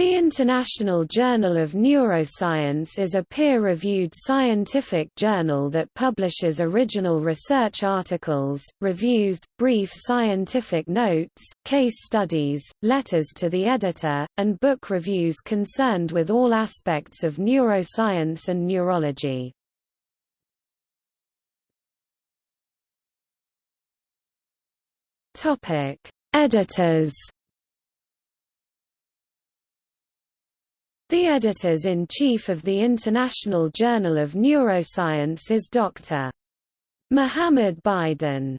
The International Journal of Neuroscience is a peer-reviewed scientific journal that publishes original research articles, reviews, brief scientific notes, case studies, letters to the editor, and book reviews concerned with all aspects of neuroscience and neurology. Editors The editors-in-chief of the International Journal of Neuroscience is Dr. Mohammed Bydon.